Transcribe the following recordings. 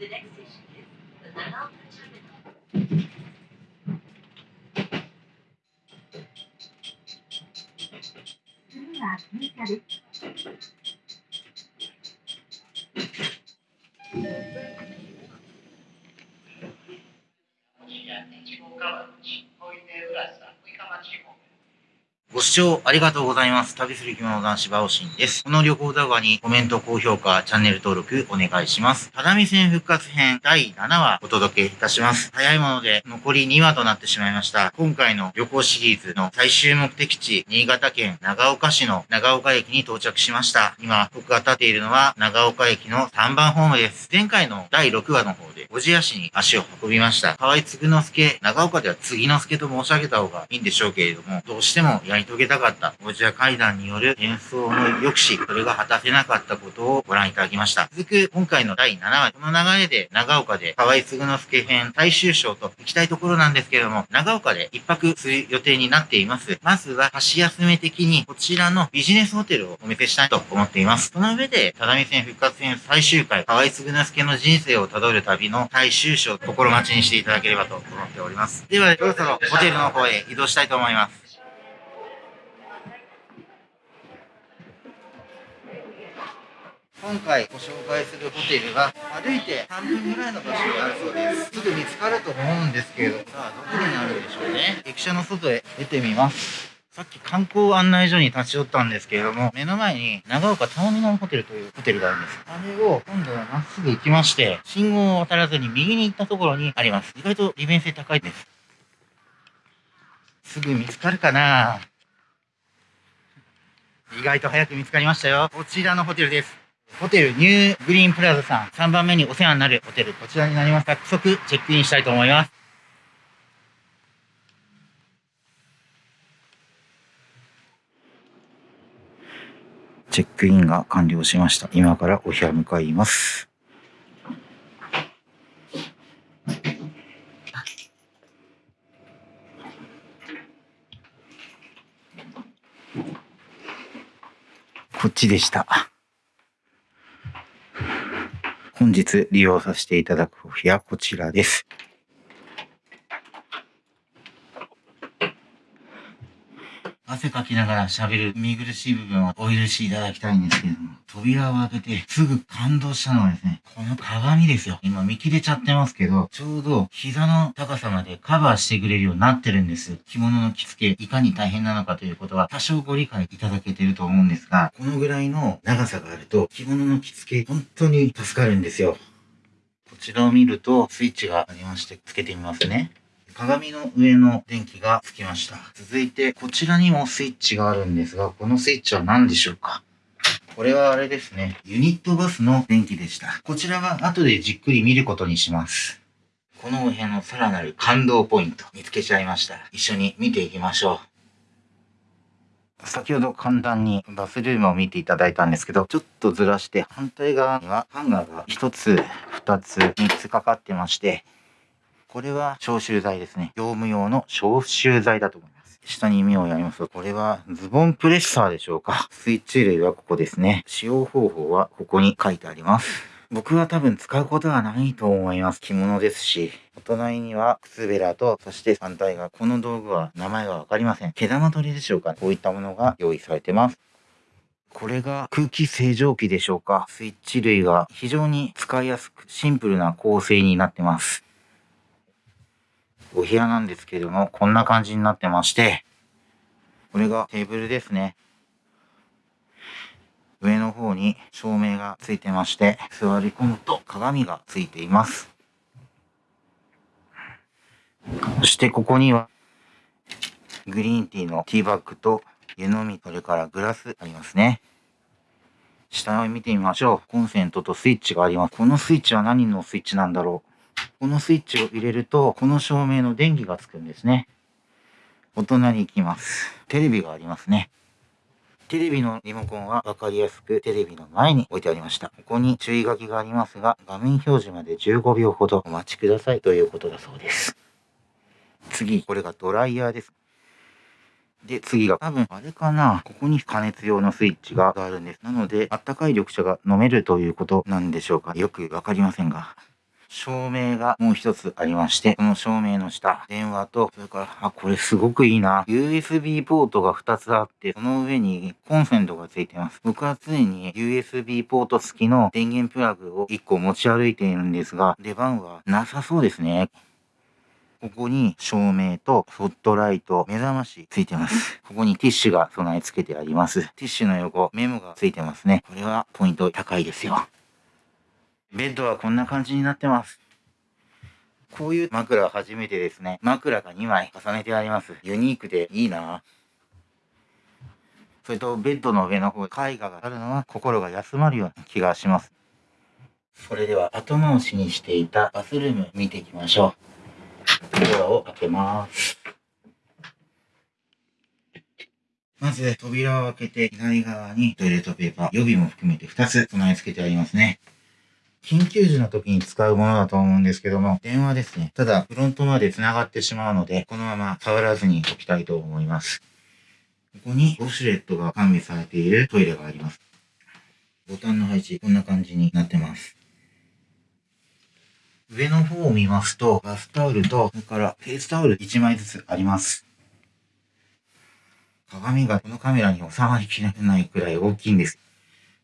次は、三しです。ご視聴ありがとうございます。旅する着物男子バオシンです。この旅行動画にコメント、高評価、チャンネル登録お願いします。只見線復活編第7話お届けいたします。早いもので残り2話となってしまいました。今回の旅行シリーズの最終目的地、新潟県長岡市の長岡駅に到着しました。今、僕が立っているのは長岡駅の3番ホームです。前回の第6話の方で、小千谷市に足を運びました。河合嗣之助、長岡では継之助と申し上げた方がいいんでしょうけれども、どうしてもやり遂げたかった小千谷階段による演奏の抑止、それが果たせなかったことをご覧いただきました。続く今回の第7話、この流れで長岡で河合嗣之助編最終章と行きたいところなんですけれども、長岡で一泊する予定になっています。まずは、箸休め的にこちらのビジネスホテルをお見せしたいと思っています。その上で、只見線復活戦最終回、河合嗣之助の人生をたどる旅の最終章、心待ちにしていただければと思っております。では、そろそろホテルの方へ移動したいと思います。今回ご紹介するホテルは歩いて3分ぐらいの場所にあるそうです。すぐ見つかると思うんですけれど、さあどこにあるんでしょうね。駅舎の外へ出てみます。さっき観光案内所に立ち寄ったんですけれども、目の前に長岡ターミナルホテルというホテルがあるんです。あれを今度はまっすぐ行きまして、信号を渡らずに右に行ったところにあります。意外と利便性高いです。すぐ見つかるかな意外と早く見つかりましたよ。こちらのホテルです。ホテルニューグリーンプラザさん、3番目にお世話になるホテル、こちらになります。早速チェックインしたいと思います。チェックインが完了しました。今からお部屋向かいます。こっちでした。本日利用させていただくお部屋こちらです。汗かきながら喋る見苦しい部分をお許しいただきたいんですけれども、扉を開けてすぐ感動したのはですね、この鏡ですよ。今見切れちゃってますけど、ちょうど膝の高さまでカバーしてくれるようになってるんです。着物の着付け、いかに大変なのかということは多少ご理解いただけてると思うんですが、このぐらいの長さがあると着物の着付け本当に助かるんですよ。こちらを見るとスイッチがありまして、つけてみますね。鏡の上の電気がつきました。続いて、こちらにもスイッチがあるんですが、このスイッチは何でしょうか？これはあれですね。ユニットバスの電気でした。こちらは後でじっくり見ることにします。このお部屋のさらなる感動ポイント見つけちゃいました。一緒に見ていきましょう。先ほど簡単にバスルームを見ていただいたんですけど、ちょっとずらして反対側にはハンガーが1つ、2つ、3つかかってまして、これは消臭剤ですね。業務用の消臭剤だと思います。下に目をやりますと、これはズボンプレッサーでしょうか。スイッチ類はここですね。使用方法はここに書いてあります。僕は多分使うことはないと思います。着物ですし。お隣には靴べらと、そして反対側。この道具は名前がわかりません。毛玉取りでしょうか。こういったものが用意されてます。これが空気清浄機でしょうか。スイッチ類が非常に使いやすくシンプルな構成になってます。お部屋なんですけれども、こんな感じになってまして、これがテーブルですね。上の方に照明がついてまして、座り込むと鏡がついています。そしてここには、グリーンティーのティーバッグと湯飲み、それからグラスありますね。下を見てみましょう。コンセントとスイッチがあります。このスイッチは何のスイッチなんだろうこのスイッチを入れると、この照明の電気がつくんですね。お隣行きます。テレビがありますね。テレビのリモコンは分かりやすくテレビの前に置いてありました。ここに注意書きがありますが、画面表示まで15秒ほどお待ちくださいということだそうです。次、これがドライヤーです。で、次が多分あれかな。ここに加熱用のスイッチがあるんです。なので、あったかい緑茶が飲めるということなんでしょうか。よくわかりませんが。照明がもう一つありまして、この照明の下、電話と、それから、あ、これすごくいいな。USB ポートが2つあって、その上にコンセントがついてます。僕は常に USB ポート付きの電源プラグを1個持ち歩いているんですが、出番はなさそうですね。ここに照明とホットライト、目覚ましついてます。ここにティッシュが備え付けてあります。ティッシュの横、メモがついてますね。これはポイント高いですよ。ベッドはこんな感じになってます。こういう枕は初めてですね。枕が2枚重ねてあります。ユニークでいいなそれとベッドの上の方、絵画があるのは心が休まるような気がします。それでは後回しにしていたバスルーム見ていきましょう。ドアを開けます。まず、扉を開けて、左側にトイレットペーパー、予備も含めて2つ備え付けてありますね。緊急時の時に使うものだと思うんですけども、電話ですね。ただ、フロントまで繋がってしまうので、このまま触らずに置きたいと思います。ここにウォシュレットが完備されているトイレがあります。ボタンの配置、こんな感じになってます。上の方を見ますと、バスタオルと、それからフェイスタオル1枚ずつあります。鏡がこのカメラに収まりきれないくらい大きいんです。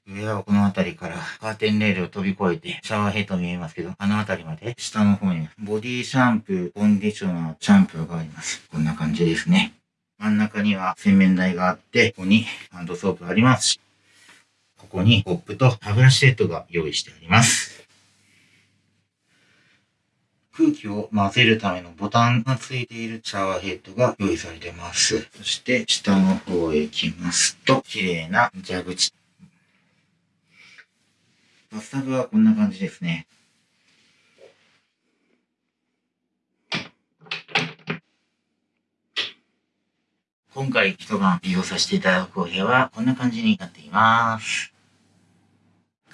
上はこの辺りからカーテンレールを飛び越えてシャワーヘッド見えますけど、あの辺りまで下の方にボディシャンプー、コンディショナー、シャンプーがあります。こんな感じですね。真ん中には洗面台があって、ここにハンドソープがあります、ここにコップと歯ブラシセットが用意してあります。空気を混ぜるためのボタンがついているシャワーヘッドが用意されてます。そして下の方へ行きますと、綺麗な蛇口。バスタブはこんな感じですね。今回一晩利用させていただくお部屋はこんな感じになっています。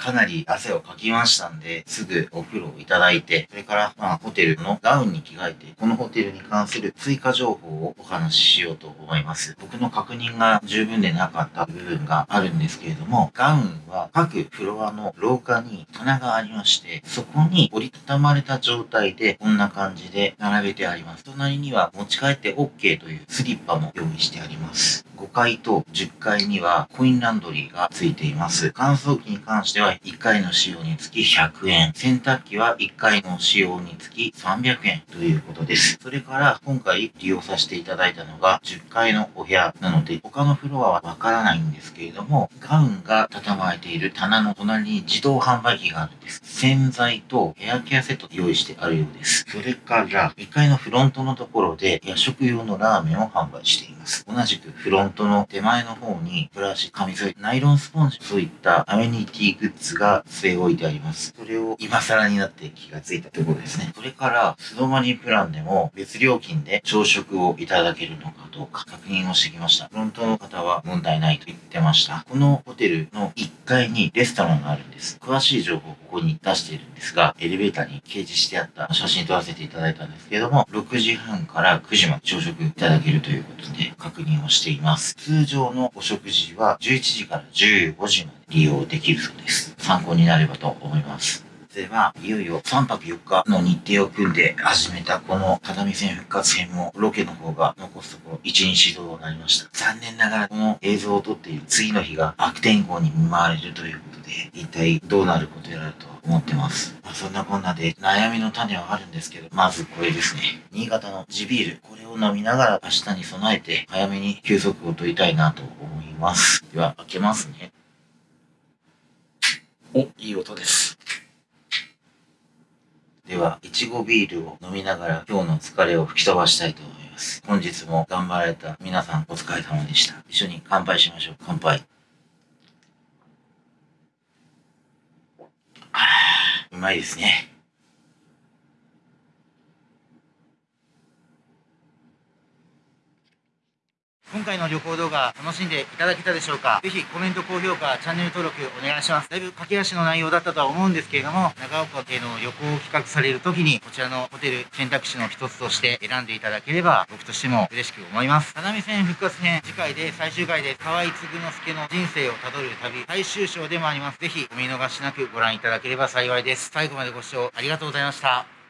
かなり汗をかきましたんで、すぐお風呂をいただいて、それから、まあ、ホテルのガウンに着替えて、このホテルに関する追加情報をお話ししようと思います。僕の確認が十分でなかった部分があるんですけれども、ガウンは各フロアの廊下に棚がありまして、そこに折りたたまれた状態で、こんな感じで並べてあります。隣には持ち帰って OK というスリッパも用意してあります。5階と10階にはコインランドリーがついています。乾燥機に関しては1回の使用につき100円。洗濯機は1回の使用につき300円ということです。それから今回利用させていただいたのが10階のお部屋なので他のフロアはわからないんですけれどもガウンが畳まれている棚の隣に自動販売機があるんです。洗剤とヘアケアセット用意してあるようです。それから1階のフロントのところで夜食用のラーメンを販売しています。同じくフロントの手前の方にブラシ、紙添えナイロンスポンジ、そういったアメニティグッズが据え置いてあります。それを今更になって気がついたところですね。それから、素泊まりプランでも別料金で朝食をいただけるのかどうか確認をしてきました。フロントの方は問題ないと言ってました。このホテルの1階にレストランがあるんです。詳しい情報をここに出しているんですが、エレベーターに掲示してあった写真撮らせていただいたんですけれども、6時半から9時まで朝食いただけるということで確認をしています。通常のお食事は11時から15時まで利用できるそうです。参考になればと思います。では、いよいよ3泊4日の日程を組んで始めたこの只見線復活編もロケの方が残すところ1日となりました。残念ながらこの映像を撮っている次の日が悪天候に見舞われるということで、一体どうなることやらと思ってます。まあ、そんなこんなで悩みの種はあるんですけど、まずこれですね。新潟の地ビール。これを飲みながら明日に備えて早めに休息を取りたいなと思います。では、開けますね。お、いい音です。は、いちごビールを飲みながら今日の疲れを吹き飛ばしたいと思います。本日も頑張られた皆さんお疲れ様でした。一緒に乾杯しましょう。乾杯。うまいですね。今回の旅行動画楽しんでいただけたでしょうか？ぜひコメント、高評価、チャンネル登録お願いします。だいぶ駆け足の内容だったとは思うんですけれども、長岡への旅行を企画される時に、こちらのホテル選択肢の一つとして選んでいただければ、僕としても嬉しく思います。只見線復活編、次回で最終回で河合嗣之助の人生をたどる旅、最終章でもあります。ぜひお見逃しなくご覧いただければ幸いです。最後までご視聴ありがとうございました。